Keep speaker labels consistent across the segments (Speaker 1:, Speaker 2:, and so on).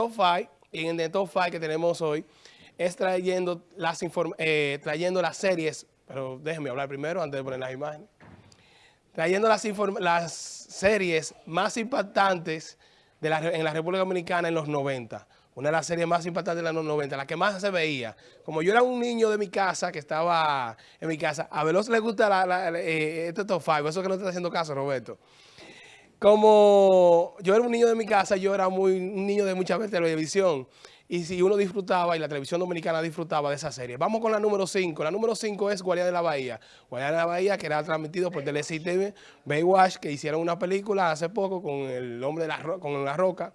Speaker 1: Top 5, y en el Top 5 que tenemos hoy, es trayendo las, eh, trayendo las series, pero déjenme hablar primero antes de poner las imágenes, trayendo las, las series más impactantes de la, en la República Dominicana en los 90. Una de las series más impactantes de los 90, la que más se veía. Como yo era un niño de mi casa, que estaba en mi casa, a Veloz le gusta la, eh, este top 5, eso que no está haciendo caso, Roberto. Como yo era un niño de mi casa, yo era muy un niño de mucha televisión. Y si uno disfrutaba y la televisión dominicana disfrutaba de esa serie. Vamos con la número 5. La número 5 es Guardia de la Bahía. Guardia de la Bahía, que era transmitido por TV, Baywatch, que hicieron una película hace poco con el hombre de la, con la roca.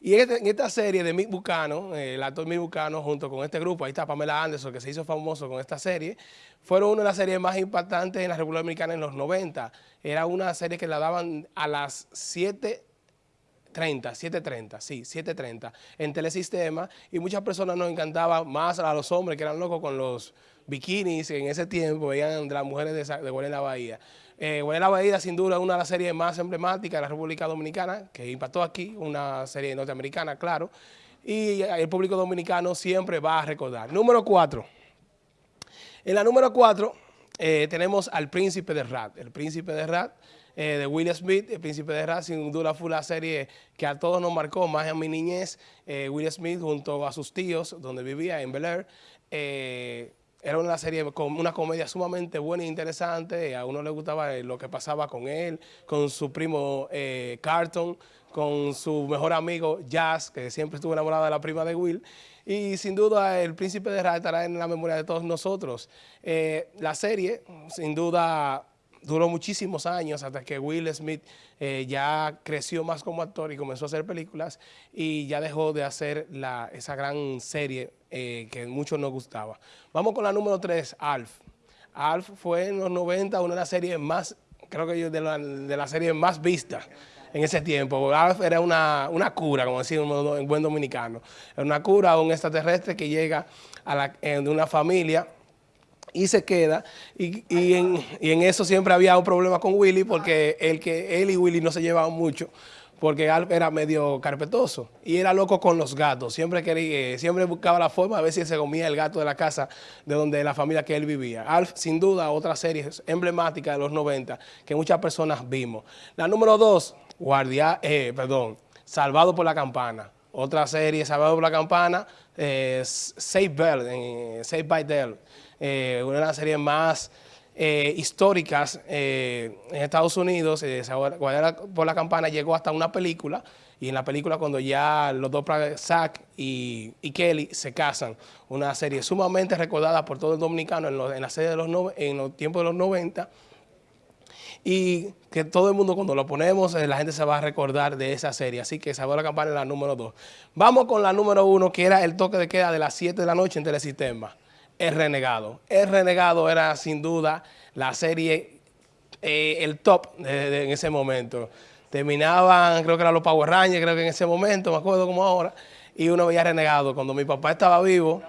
Speaker 1: Y este, en esta serie de Mick Bucano, eh, el actor Mick Bucano, junto con este grupo, ahí está Pamela Anderson, que se hizo famoso con esta serie, fueron una de las series más impactantes en la República Dominicana en los 90. Era una serie que la daban a las 7 30, 7.30, sí, 7.30 en Telesistema y muchas personas nos encantaban más a los hombres que eran locos con los bikinis en ese tiempo, veían las mujeres de, de la Bahía. Eh, la Bahía sin duda una de las series más emblemáticas de la República Dominicana, que impactó aquí, una serie norteamericana, claro, y el público dominicano siempre va a recordar. Número 4. En la número 4 eh, tenemos al Príncipe de Rat. El Príncipe de Rat eh, de Will Smith, El Príncipe de Rat, sin duda fue la serie que a todos nos marcó, más en mi niñez, eh, Will Smith junto a sus tíos, donde vivía en Bel Air, eh, era una serie una comedia sumamente buena e interesante, a uno le gustaba lo que pasaba con él, con su primo Carton, con su mejor amigo Jazz, que siempre estuvo enamorado de la prima de Will, y sin duda el Príncipe de Rat estará en la memoria de todos nosotros. la serie, sin duda, duró muchísimos años hasta que Will Smith eh, ya creció más como actor y comenzó a hacer películas y ya dejó de hacer la, esa gran serie eh, que muchos nos gustaba. Vamos con la número 3, Alf. Alf fue en los 90 una de las series más, creo que yo, de la, de la serie más vistas en ese tiempo. Alf era una, una cura, como decimos en buen dominicano. Era una cura un extraterrestre que llega a la, de una familia y se queda, y, en, eso siempre había un problema con Willy, porque el que él y Willy no se llevaban mucho, porque Alf era medio carpetoso, y era loco con los gatos, siempre quería, eh, siempre buscaba la forma a ver si se comía el gato de la casa de donde la familia que él vivía. Alf, sin duda, otra serie emblemática de los 90, que muchas personas vimos. La número dos, Guardia, eh, perdón, Salvado por la Campana. Otra serie, Salvado por la Campana, eh, Save Bell, eh, Save by Dell. Eh, una de las series más eh, históricas eh, en Estados Unidos, por la Campana llegó hasta una película, y en la película cuando ya los dos, Zack y, Kelly, se casan, una serie sumamente recordada por todo el dominicano en, la serie de los en los tiempos de los 90, y que todo el mundo cuando lo ponemos, la gente se va a recordar de esa serie. Así que Salvó la Campana en la número 2. Vamos con la número 1, que era el toque de queda de las 7 de la noche en Telesistema. El Renegado. El Renegado era sin duda la serie, eh, el top en ese momento. Terminaban, creo que eran los Power Rangers, creo que en ese momento, me acuerdo como ahora, y uno veía Renegado. Cuando mi papá estaba vivo,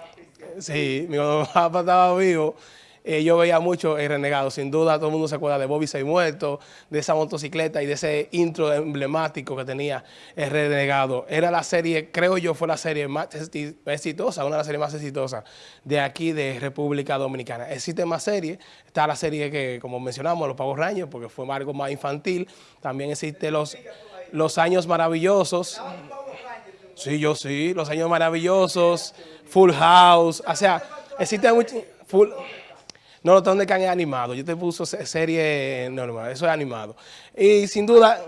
Speaker 1: sí, mi papá estaba vivo, eh, yo veía mucho El Renegado, sin duda todo el mundo se acuerda de Bobby Seis Muerto, de esa motocicleta y de ese intro emblemático que tenía El Renegado. Era la serie, creo yo, fue la serie más exitosa, una de las series más exitosas de aquí de República Dominicana. Existe más series, está la serie que, como mencionamos, Los Pagos Raños, porque fue algo más infantil, también existe Los, los Años Maravillosos. Sí, yo sí, Los Años Maravillosos, Full House, o sea, existe mucho... no, de Can es animado. Yo te puso serie normal, eso es animado. Y sin duda...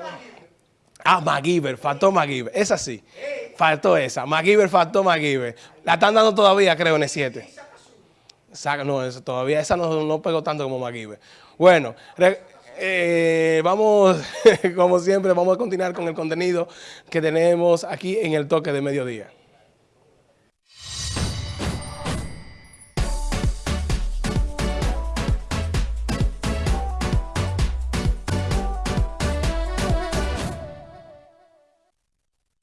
Speaker 1: Ah, MacGyver, faltó MacGyver. Esa sí, faltó esa. MacGyver faltó MacGyver. La están dando todavía, creo, en el 7. No, todavía, esa no, no pegó tanto como MacGyver. Bueno, eh, vamos, como siempre, vamos a continuar con el contenido que tenemos aquí en el toque de mediodía.